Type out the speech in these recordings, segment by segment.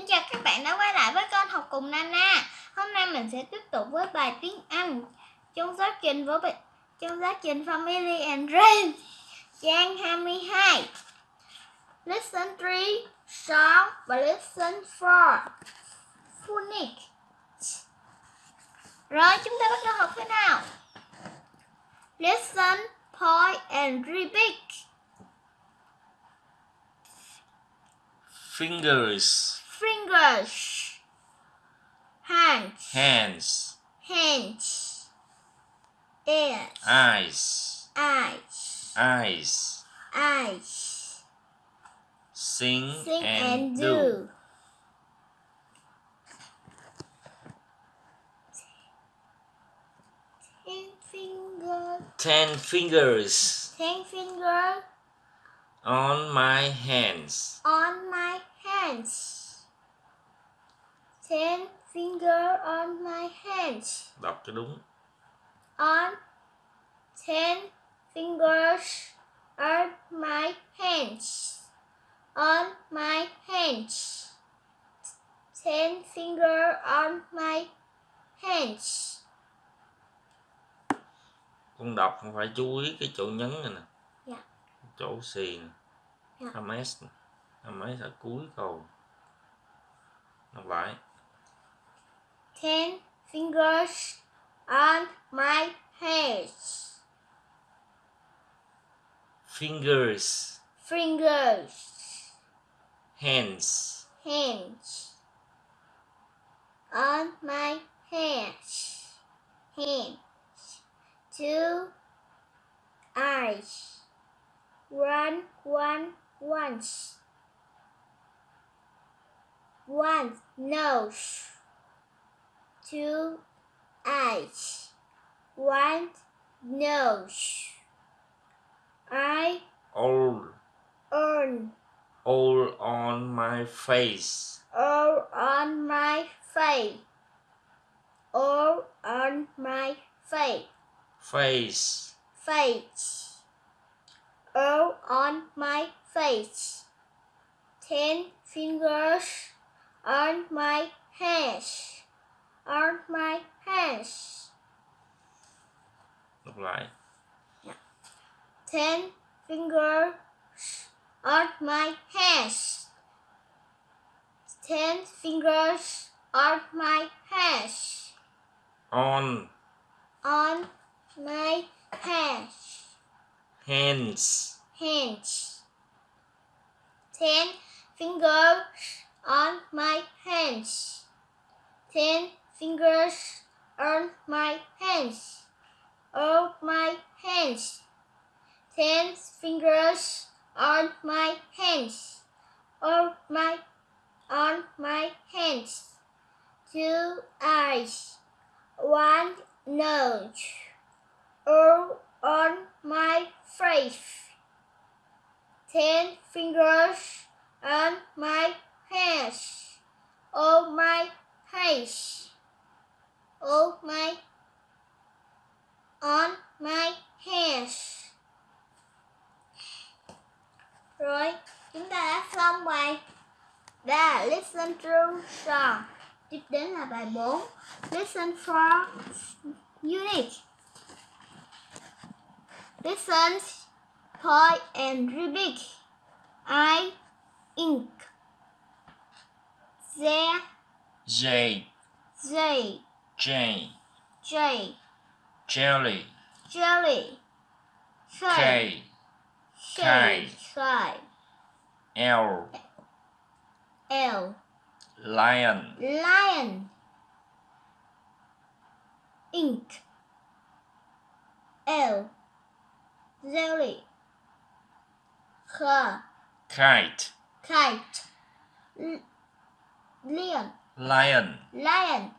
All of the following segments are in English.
Xin chào các bạn đã quay lại với kênh học cùng Nana. Hôm nay mình sẽ tiếp tục với bài tiếng Anh trong giáo trình với bài, trong giáo trình Family and Friends trang 22. Lesson 3 Song và Lesson 4 Phonic. Rồi chúng ta bắt đầu học thế nào? Listen, point and repeat. fingers, Fingers. Hands. hands, Hands. Ears. eyes, Eyes. eyes. Eyes. Sing, Sing and, and do. do. Ten fingers. Ten fingers Ten fingers on my hands. on my hands. Ten finger on my hands. Đọc cho đúng. On ten fingers on my hands. On my hands. Ten finger on my hands. Con đọc không phải chú ý cái chỗ nhấn này nè. Dạ. Chỗ xì nè. Dạ. MS nè. MS ở cuối câu. Đọc lại. Ten fingers on my hands. Fingers, Fingers. hands, hands. On my hands. Hands. Two eyes. One one once. One nose two eyes one nose. I all, earn all on my face. all on my face, all on my face, Face, face, all on my face. Ten fingers on my hands, on my hands. đọc lại. Ten fingers on my hands. Ten fingers on my hands. On, on my hands, hands, hands. Ten fingers on my hands. Ten fingers on my hands. On my hands. Ten fingers on my hands. On my on my hands. Two eyes. One nose. All on my face. Ten fingers on my hands. On my face. On my on my hands. Rồi, chúng ta đã xong bài là listen to song. Tiếp đến là bài 4 Listen for unit. Listen, point and repeat. I ink. There, J, they, J, J, jelly, jelly, K, K, K. L, L, lion, lion, ink, L, jelly, H, kite, kite, L- lion, lion, lion,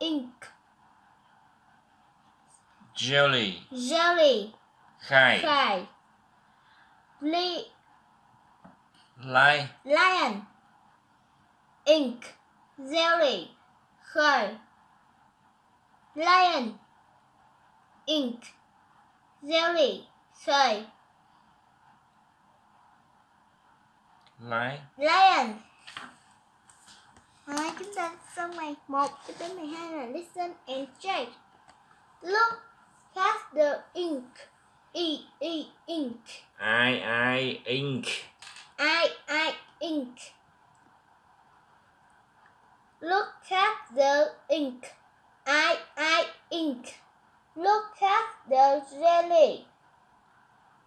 ink, jelly, jelly, kite, kite, li- li, lion, ink, jelly, her, lion, ink, jelly, her, Lion. Lion. Rồi chúng ta xong bài 1 cho tới 12 là listen and check. Look at the ink. E E ink. I I ink. I I ink. Look at the ink. I I ink. Look at the jelly.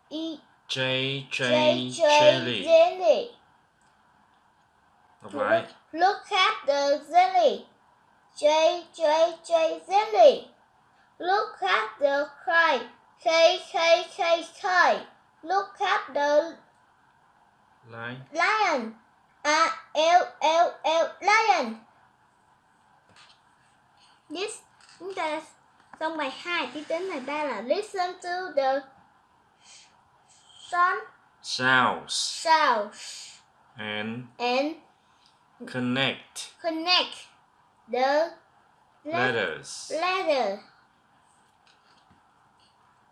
E J J J J jelly. jelly. Đọc lại. Look at the jelly. J J J jelly. Look at the kite. K K K kite. Look at the Lion. lion. A L L L lion. Yes, chúng ta xong bài 2 tiếp đến bài 3 là listen to the sound Sounds sounds and and connect connect the let- letters. letter.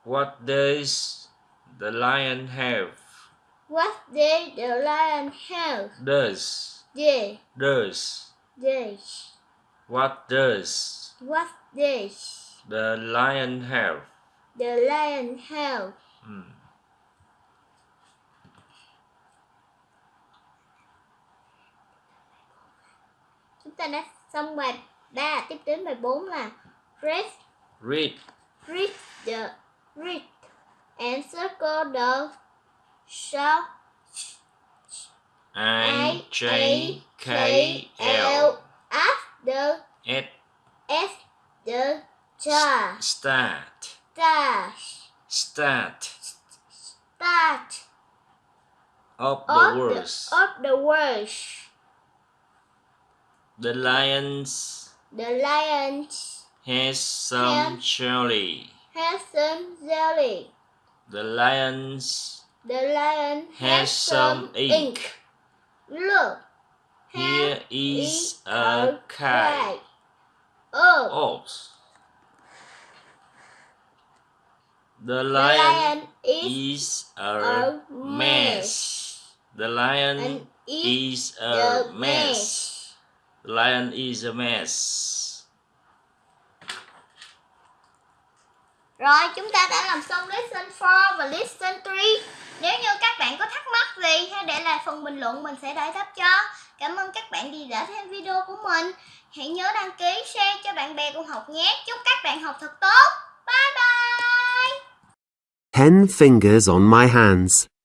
What does the lion have? What does the lion have? Does. Did Does. did What does what does the lion have? the lion have? Ừ. ta đã xong bài 3 tiếp đến bài 4 là read Read. read the read and circle the I J K L. After S S the star start. Star start. Start. Of the words. the, of the words. The lions The lions. has some jelly. has some jelly. The lions The lion has has some ink. Look. Here is a kite. Oh. The the lion lion is is a mess. The lion is a mess. Lion is a mess. Rồi chúng ta đã làm xong lesson 4 và lesson 3 Nếu như các bạn có thắc mắc gì hãy để lại phần bình luận mình sẽ giải đáp cho. Cảm ơn các bạn vì đã xem video của mình. Hãy nhớ đăng ký, share cho bạn bè cùng học nhé. Chúc các bạn học thật tốt. Bye bye! Ten fingers on my hands.